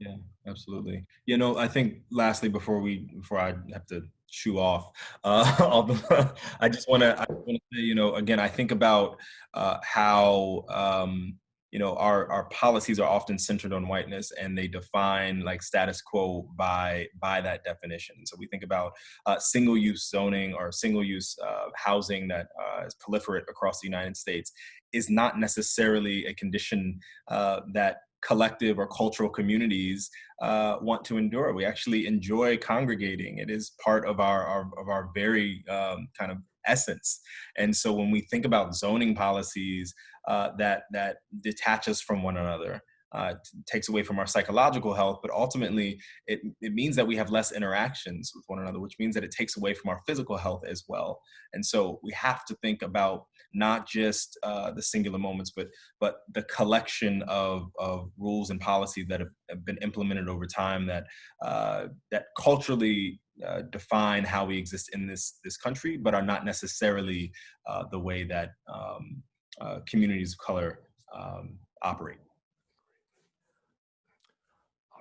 Yeah, absolutely. You know, I think lastly, before we, before I have to shoe off, uh, I just want to, want to say, you know, again, I think about uh, how, um, you know, our, our policies are often centered on whiteness and they define like status quo by, by that definition. So we think about uh, single use zoning or single use uh, housing that uh, is proliferate across the United States is not necessarily a condition uh, that collective or cultural communities uh, want to endure. We actually enjoy congregating. It is part of our, our of our very um, kind of essence. And so when we think about zoning policies uh, that that detach us from one another, uh, takes away from our psychological health, but ultimately it, it means that we have less interactions with one another, which means that it takes away from our physical health as well. And so we have to think about not just uh, the singular moments, but but the collection of, of rules and policies that have, have been implemented over time that uh, that culturally uh, define how we exist in this this country, but are not necessarily uh, the way that um, uh, communities of color um, operate.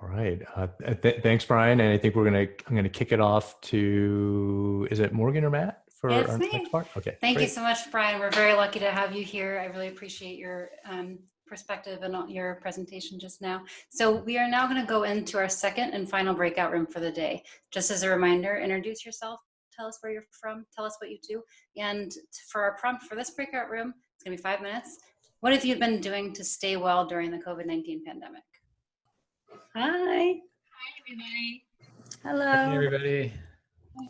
All right. Uh, th thanks, Brian. And I think we're gonna I'm gonna kick it off to is it Morgan or Matt for It's our me. next part? Okay. Thank great. you so much, Brian. We're very lucky to have you here. I really appreciate your um, perspective and your presentation just now. So we are now going to go into our second and final breakout room for the day. Just as a reminder, introduce yourself, tell us where you're from, tell us what you do. And for our prompt for this breakout room, it's going to be five minutes. What have you been doing to stay well during the COVID-19 pandemic? Hi. Hi, everybody. Hello. Hey, everybody.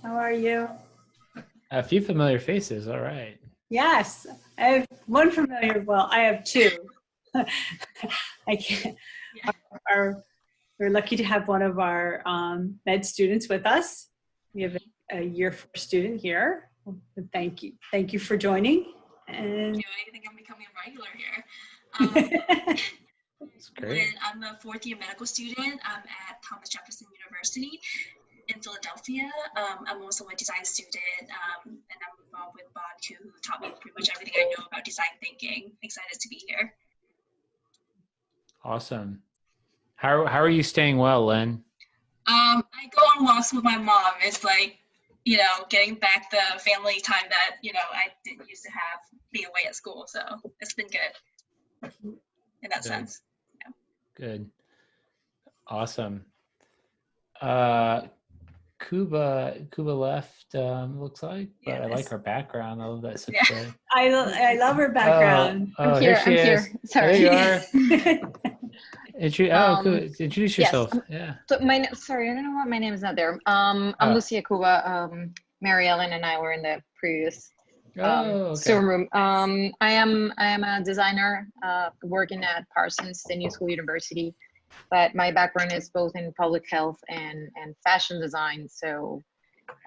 How are you? A few familiar faces. All right. Yes, I have one familiar. Well, I have two. I can't. Our, we're lucky to have one of our um, med students with us. We have a, a year four student here. Thank you. Thank you for joining. And I think I'm becoming a regular here. Um, That's great. I'm a fourth year medical student I'm at Thomas Jefferson University in Philadelphia. Um, I'm also a design student um, and I'm involved with Bon Ku, who taught me pretty much everything I know about design thinking. Excited to be here. Awesome. How, how are you staying well, Lynn? Um, I go on walks with my mom. It's like, you know, getting back the family time that, you know, I didn't used to have being away at school. So it's been good in that Good. sense. Good. Awesome. Uh, Cuba, Cuba left, um, looks like, but I like her background. I love that Yeah. such I, lo- I love her background. Oh, oh, I'm here. she I'm is. here. Sorry. There you are. Intro- oh, Um, cool. Introduce yourself. um, Yeah. So my sorry, I don't know why my name is not there. Um, I'm Oh. Lucia Cuba. Um, Mary Ellen and I were in the previous um, Oh, okay. Zoom room. Um, I am I am a designer uh, working at Parsons, the New School University, but my background is both in public health and and fashion design. So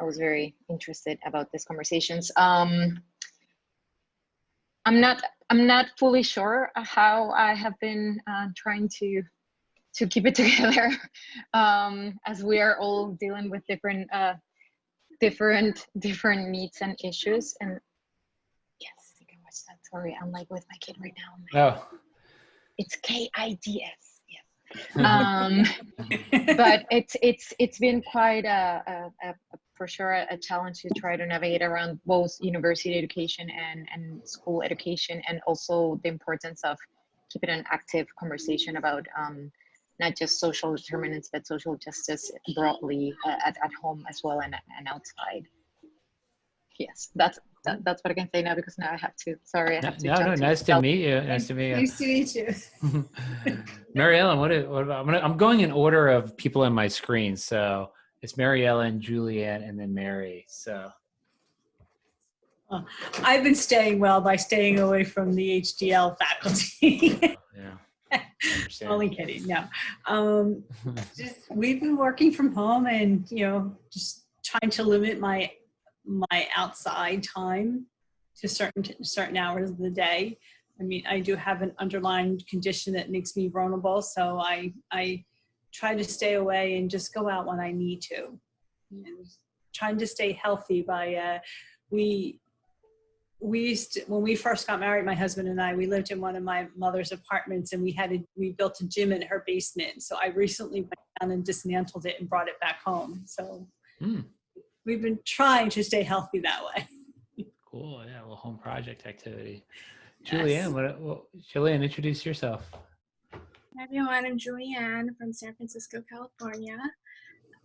I was very interested about these conversations. Um, I'm not I'm not fully sure how I have been uh, trying to to keep it together um, as we are all dealing with different uh, different different needs and issues and yes you can watch that sorry i'm like with my kid right now Oh, it's k-i-d-s um, but it's it's it's been quite a, a, a for sure a, challenge to try to navigate around both university education and and school education and also the importance of keeping an active conversation about um, not just social determinants but social justice broadly uh, at, at home as well and, and outside yes that's that, that's what i can say now because now i have to sorry i have to no, no, to nice to self- meet you. Nice to meet you. nice to meet you. Mary Ellen, what, is, what about, I'm, gonna, I'm going in order of people in my screen. So it's Mary Ellen, Julianne, and then Mary. So I've been staying well by staying away from the HDL faculty. yeah, Only kidding. No. Um, just we've been working from home and you know just trying to limit my my outside time to certain certain hours of the day. I mean i do have an underlying condition that makes me vulnerable so i i try to stay away and just go out when i need to. And trying to stay healthy by uh we we used to, when we first got married my husband and i we lived in one of my mother's apartments and we had a, we built a gym in her basement. So i recently went down and dismantled it and brought it back home. So Hmm. We've been trying to stay healthy that way Cool. Yeah, a little home project activity. Yes. Julianne, what, what, Julianne, introduce yourself. Hi everyone, I'm Julianne from San Francisco, California.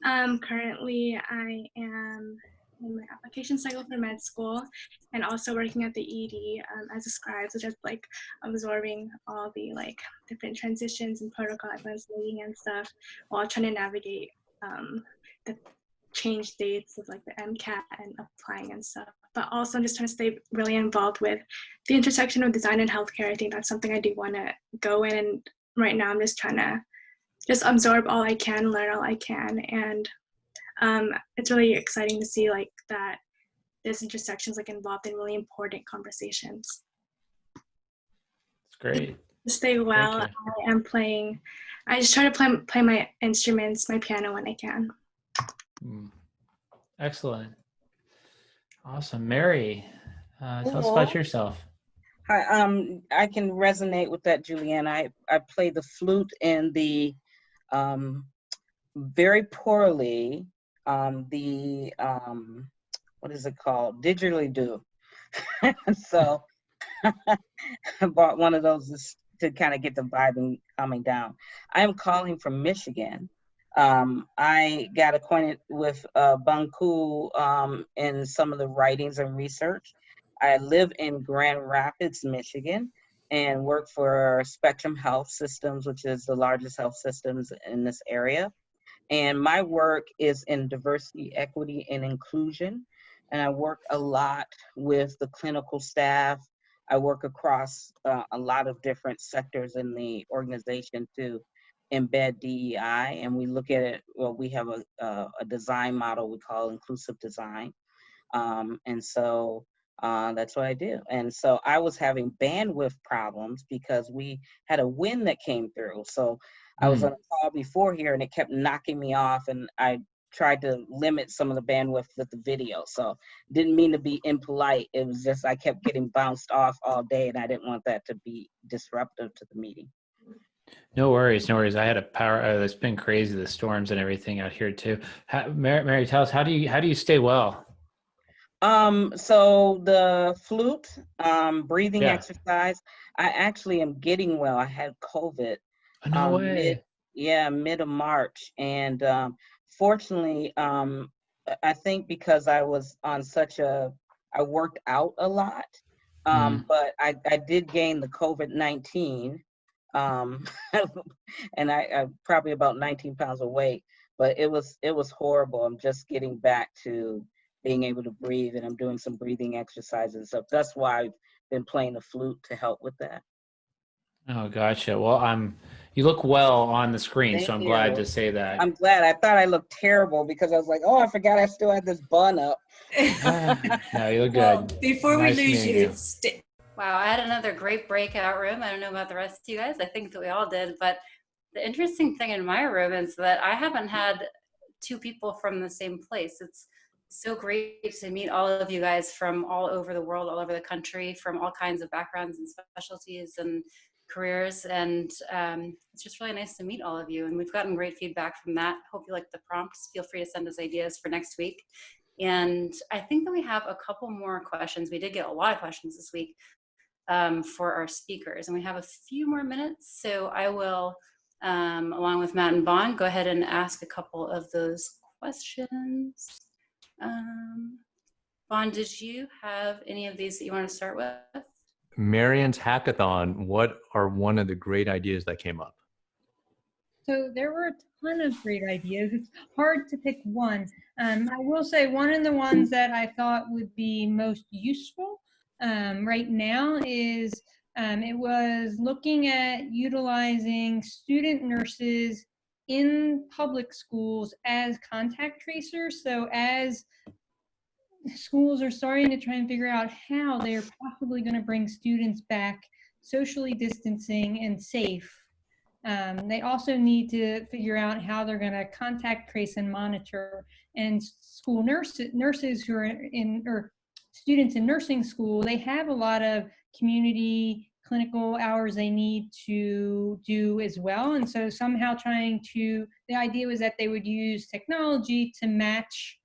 Um, currently, I am in my application cycle for med school and also working at the ED um, as a scribe, so just like absorbing all the like different transitions and protocol everyone's leading and stuff while trying to navigate um, the change dates of like the MCAT and applying and stuff. But also, I'm just trying to stay really involved with the intersection of design and healthcare. I think that's something I do want to go in and right now i'm just trying to just absorb all i can learn all i can and um, it's really exciting to see like that this intersection is like involved in really important conversations It's great. to stay well i am playing i just try to play, play my instruments my piano when i can. Excellent. Awesome. Mary, uh, tell us about yourself. Hi, um, I can resonate with that, Julianne. I, I play the flute in the, um, very poorly, um, the, um, what is it called? Didgeridoo. so I bought one of those to kind of get the vibe coming down. I am calling from Michigan. Um, I got acquainted with uh, Bon Ku um, in some of the writings and research. I live in Grand Rapids, Michigan, and work for Spectrum Health Systems, which is the largest health systems in this area. And my work is in diversity, equity, and inclusion. And I work a lot with the clinical staff. I work across uh, a lot of different sectors in the organization to embed DEI. And we look at it, well, we have a, a, a design model we call inclusive design. Um, and so uh, that's what I do. And so I was having bandwidth problems because we had a wind that came through. So I was on a call before here and it kept knocking me off and I tried to limit some of the bandwidth with the video. So didn't mean to be impolite. It was just I kept getting bounced off all day and I didn't want that to be disruptive to the meeting. No worries, no worries. I had a power. Uh, it's been crazy, the storms and everything out here too. How, Mary, Mary, tell us how do you how do you stay well? Um, so the flute, um, breathing Yeah. exercise, I actually am getting well. I had COVID. Oh, no um, way. Mid, yeah, mid of March. And um, fortunately, um, I- think because I was on such a, I worked out a lot, um, but I, I did gain the COVID 19. Um, and I, I probably about 19 pounds of weight, but it was, it was horrible. I'm just getting back to being able to breathe and I'm doing some breathing exercises So. That's why I've been playing the flute to help with that. Oh, gotcha. Well, I'm. You look well on the screen, Thank so I'm glad to say that. I'm glad. I thought I looked terrible because I was like, oh, I forgot I still had this bun up. no, you look Well, good. before we lose meeting you, sta- Wow, I had another great breakout room. I don't know about the rest of you guys. I think that we all did. But the interesting thing in my room is that I haven't had two people from the same place. It's so great to meet all of you guys from all over the world, all over the country, from all kinds of backgrounds and specialties and careers. And um, it's just really nice to meet all of you. And we've gotten great feedback from that. Hope you like the prompts. Feel free to send us ideas for next week. And I think that we have a couple more questions. We did get a lot of questions this week um, for our speakers. And we have a few more minutes, so I will, um, along with Matt and Bon, go ahead and ask a couple of those questions. Um, Bon, did you have any of these that you want to start with? Marian's hackathon, what are one of the great ideas that came up? So there were a ton of great ideas. It's hard to pick one. Um, I will say one of the ones that I thought would be most useful um, right now is um, it was looking at utilizing student nurses in public schools as contact tracers. So as schools are starting to try and figure out how they're possibly going to bring students back socially distancing and safe. Um, they also need to figure out how they're going to contact trace and monitor. And school nurses, nurses who are in, or students in nursing school, they have a lot of community clinical hours they need to do as well. And so somehow trying to, the idea was that they would use technology to match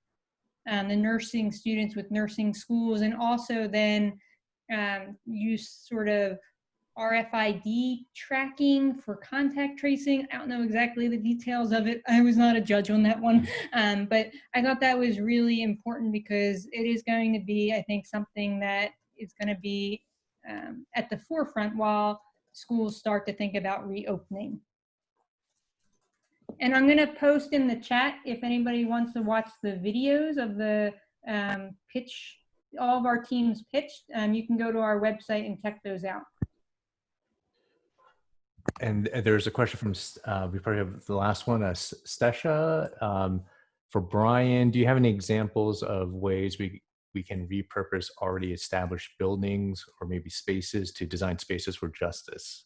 um, the nursing students with nursing schools and also then um, use sort of RFID tracking for contact tracing. I don't know exactly the details of it. I was not a judge on that one. Um, but I thought that was really important because it is going to be, I think, something that is going to be um, at the forefront while schools start to think about reopening. And I'm going to post in the chat if anybody wants to watch the videos of the um, pitch, all of our teams pitched. Um, you can go to our website and check those out. And there's a question from, uh, we probably have the last one, uh, Stesha. Um, for Brian, do you have any examples of ways we, we can repurpose already established buildings or maybe spaces to design spaces for justice?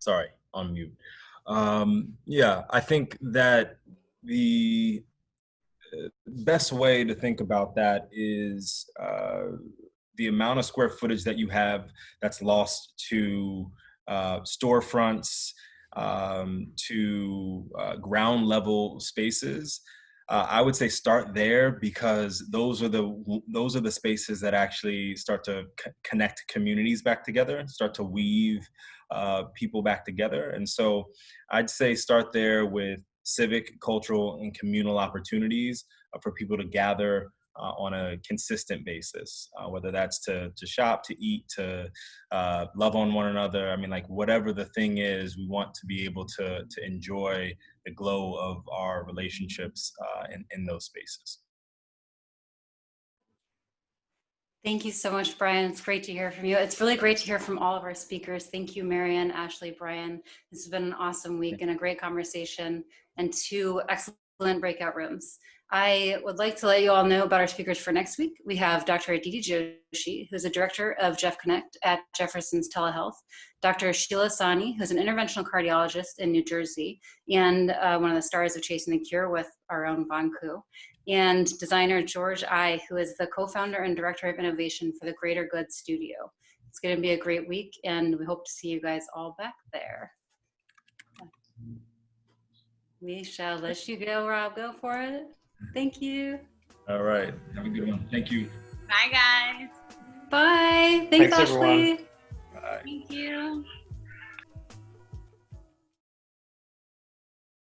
sorry, on mute. Um, yeah, I think that the uh, best way to think about that is uh, the amount of square footage that you have that's lost to uh, storefronts, um, to uh, ground level spaces. uh, I would say start there because those are the those are the spaces that actually start to connect communities back together, start to weave uh, people back together. And so I'd say start there with civic, cultural, and communal opportunities uh, for people to gather uh, on a consistent basis, uh, whether that's to, to shop, to eat, to uh, love on one another. I mean, like whatever the thing is, we want to be able to, to enjoy the glow of our relationships uh, in, in those spaces. Thank you so much, Brian. It's great to hear from you. It's really great to hear from all of our speakers. Thank you, Marian, Ashley, Brian. This has been an awesome week and a great conversation and two excellent breakout rooms. I would like to let you all know about our speakers for next week. We have Dr. Aditi Joshi, who's a director of Jeff Connect at Jefferson's Telehealth, Dr. Sheila Sani, who's an interventional cardiologist in New Jersey, and uh, one of the stars of Chasing the Cure with our own Bon Ku, and designer George Aye, who is the co-founder and director of innovation for the Greater Good Studio. It's going to be a great week, and we hope to see you guys all back there. We shall let you go, Rob. Go for it. Thank you. All right. Have a good one. Thank you. Bye, guys. Bye. Thanks, Thanks, everyone. Ashley. Bye. Thank you.